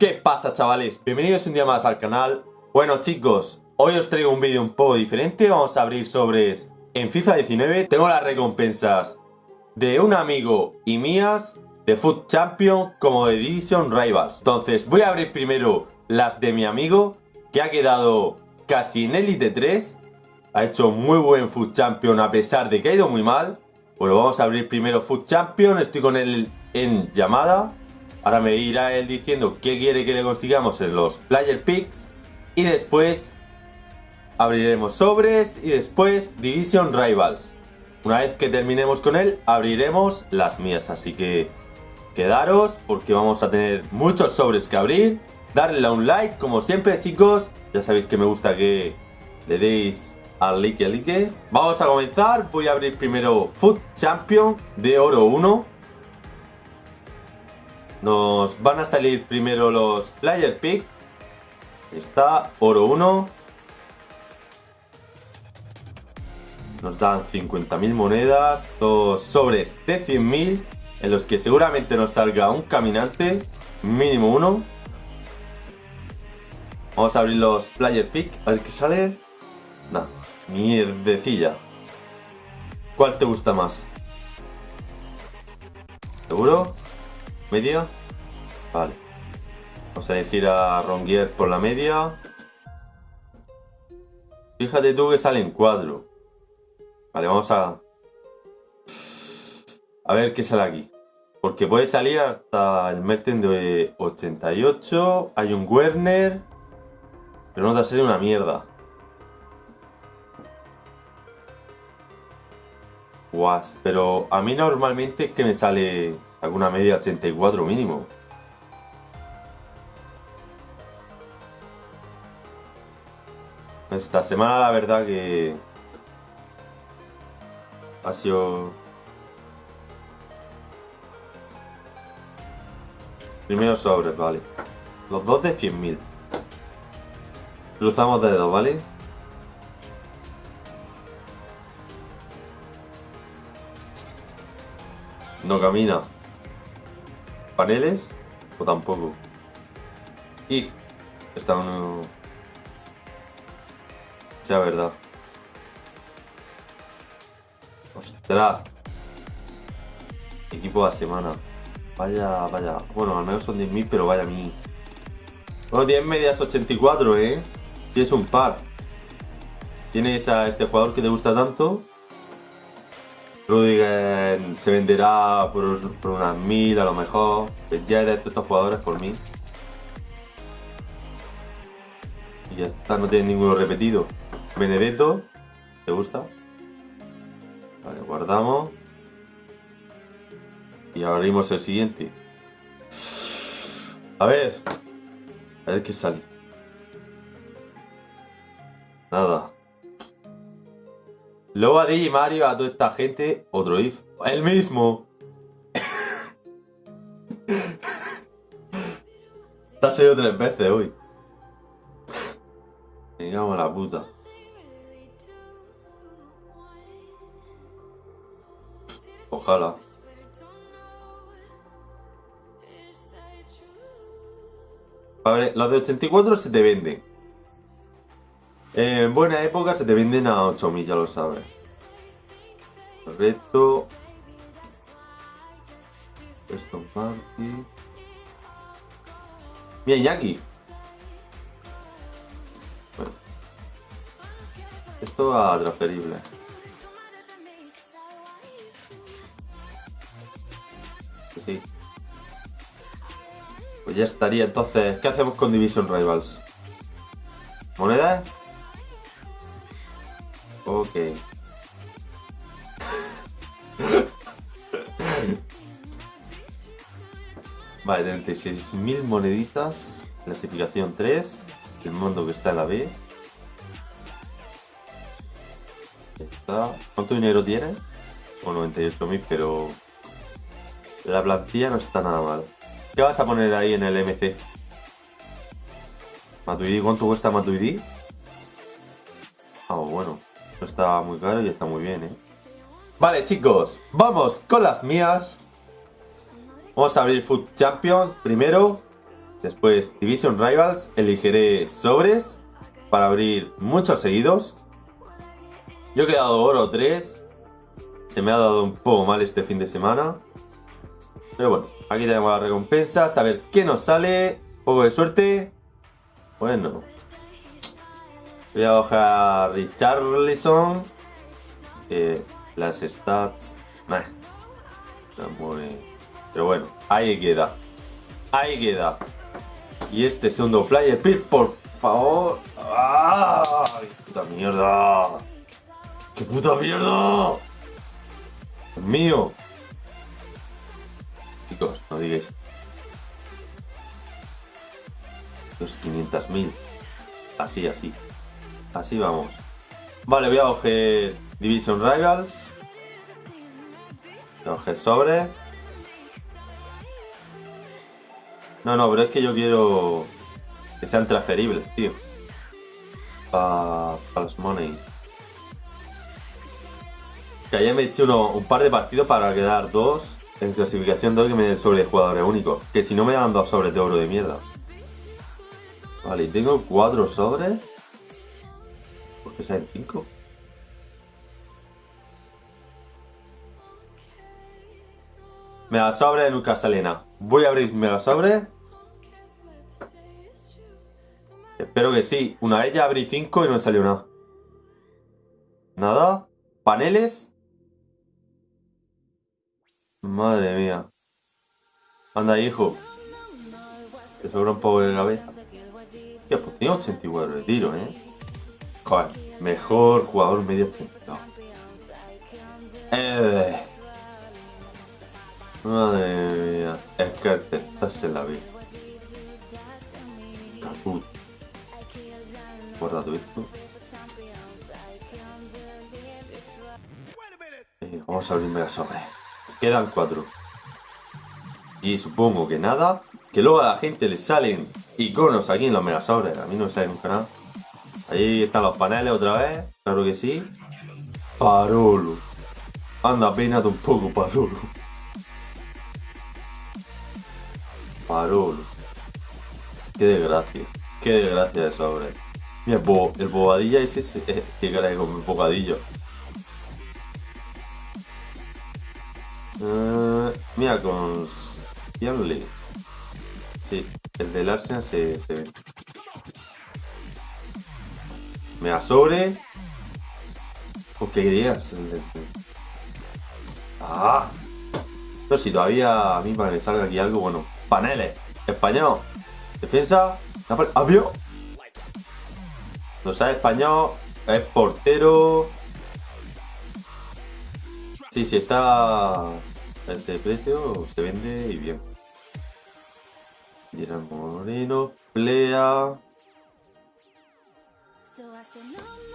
¿Qué pasa chavales? Bienvenidos un día más al canal. Bueno chicos, hoy os traigo un vídeo un poco diferente. Vamos a abrir sobres en FIFA 19 Tengo las recompensas de un amigo y mías De Foot Champion como de Division Rivals. Entonces voy a abrir primero las de mi amigo Que ha quedado casi en Elite 3 Ha hecho muy buen Foot Champion a pesar de que ha ido muy mal. Bueno, vamos a abrir primero Foot Champion. Estoy con él en llamada Ahora me irá él diciendo qué quiere que le consigamos en los Player Picks. Y después abriremos sobres y después Division Rivals. Una vez que terminemos con él, abriremos las mías. Así que quedaros porque vamos a tener muchos sobres que abrir. Darle a un like, como siempre chicos. Ya sabéis que me gusta que le deis al like, al like. Vamos a comenzar. Voy a abrir primero Foot Champion de oro 1. Nos van a salir primero los Player Pick. Está oro 1. Nos dan 50.000 monedas, dos sobres de 100.000, en los que seguramente nos salga un caminante, mínimo uno. Vamos a abrir los Player Pick, a ver qué sale. Nah, mierdecilla. ¿Cuál te gusta más? ¿Seguro? ¿Media? Vale. Vamos a elegir a Rongier por la media. Fíjate tú que sale en cuadro. Vale, vamos a... A ver qué sale aquí. Porque puede salir hasta el Merten de 88. Hay un Werner. Pero no te a una mierda. Guas, pero a mí normalmente es que me sale alguna media 84 mínimo. Esta semana la verdad que ha sido... Primero sobres, vale. Los dos de 100.000. Cruzamos dedos, ¿vale? No camina. ¿Paneles? O tampoco. Y Está uno... Sea verdad. Ostras. Equipo de la semana. Vaya, vaya. Bueno, al menos son 10.000, pero vaya a mí. Bueno, tienes medias 84, ¿eh? Tienes un par. Tienes a este jugador que te gusta tanto. Rudiger se venderá por, unas mil a lo mejor. Ya he de estos jugadores por mí. Y ya está, no tiene ninguno repetido. Benedetto, ¿te gusta? Vale, guardamos. Y abrimos el siguiente. A ver. A ver qué sale. Nada. Luego a y Mario, a toda esta gente, otro if. El mismo. Te ha salido tres veces hoy. Digamos la puta. Ojalá. A ver, los de 84 se te venden. En buena época se te venden a 8000, ya lo sabes. Correcto. Esto Party. Bien, Jackie. Bueno. Esto a transferible. Sí. Pues ya estaría. Entonces, ¿qué hacemos con Division Rivals? ¿Moneda? Ok. vale, 36.000 moneditas. Clasificación 3. El mundo que está en la B. ¿Cuánto dinero tiene? O 98.000, pero... La plantilla no está nada mal. ¿Qué vas a poner ahí en el MC? Matuidi, ¿cuánto cuesta Matuidi? Ah, bueno. No está muy caro y está muy bien, ¿eh? Vale, chicos. Vamos con las mías. Vamos a abrir Food Champions primero. Después Division Rivals, elegiré sobres para abrir muchos seguidos. Yo he quedado oro 3. Se me ha dado un poco mal este fin de semana. Pero bueno, aquí tenemos las recompensas. A ver qué nos sale. Un poco de suerte. Bueno. Voy a bajar Richarlison. Eh, las stats. Nah. Pero bueno, ahí queda. Ahí queda. Y este segundo player, por favor. ¡Ay! ¡Puta mierda! ¡Qué puta mierda! Mío. Chicos, no digáis. Los 500.000. Así, así. Así vamos. Vale, voy a coger Division Rivals. Voy a coger sobre. No, no, pero es que yo quiero que sean transferibles, tío. Para los money. Que ayer me he hecho uno, un par de partidos para quedar dos en clasificación 2 que me den sobre jugadores únicos. Que si no me dan dos sobres de oro de mierda. Vale, tengo cuatro sobres. ¿Por qué salen cinco? Mega sobre nunca sale nada. Voy a abrir mega sobre. Espero que sí. Una vez ya abrí 5 y no me salió nada. Nada. Paneles. Madre mía. Anda, hijo. Te sobra un poco de cabeza. Tío, pues tiene 84 de tiro, ¿eh? Mejor jugador medio 80. Eh. Madre mía. Es que te estás en la vida. Caput. Guardado esto. Eh, vamos a abrir mega sobre. Quedan cuatro. Y supongo que nada. Que luego a la gente le salen iconos aquí en los mega sobres. A mí no me sale nunca nada. Ahí están los paneles otra vez. Claro que sí. Parolo. Anda, peínate un poco, Parolo. Parolo. Qué desgracia. Qué desgracia de sobre. Mira, el, bo el bobadilla ese, eh, que caray con el bocadillo. Uh, mira, con Stanley. Sí, el del Arsenal se, se ve. Mira, sobre. ¿Por qué querías? Ah. No, si todavía a mí para que salga aquí algo, bueno. Paneles. Español. Defensa. Avión. No sabe español. Es portero. Sí, si está a ese precio, se vende y bien. Gerard Moreno, Plea.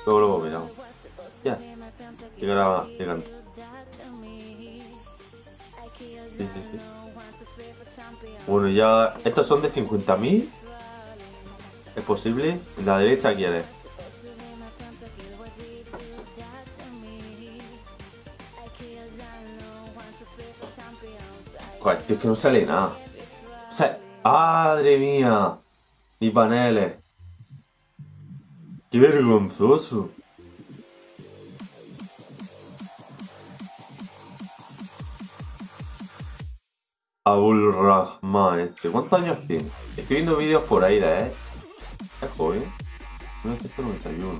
Luego, luego miramos. Ya. Llegará, llegan. Sí, sí, sí. Bueno, ya. Estos son de 50.000. ¿Es posible? La derecha quiere. Joder, es que no sale nada. O sea, ¡Madre mía! Ni paneles. ¡Qué vergonzoso! Abul Rahman este. ¿Cuántos años tiene? Estoy viendo vídeos por ahí de. Es joven. 1991.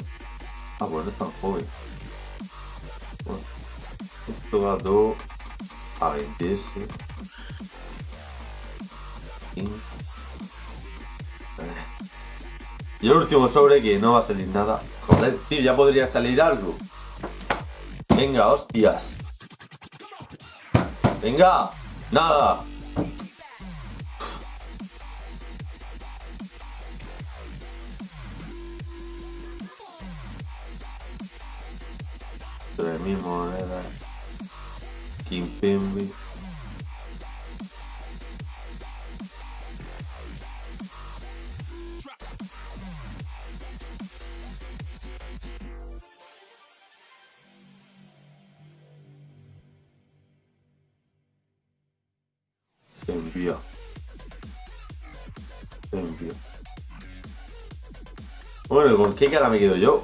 Ah, bueno, no es tan joven. Bueno, esto va todo a venderse. Y el último sobre que no va a salir nada. Joder, tío, ya podría salir algo. Venga, hostias. Venga, nada. Tres mil monedas. Kimpembe. Envía. Bueno, ¿con qué cara me quedo yo?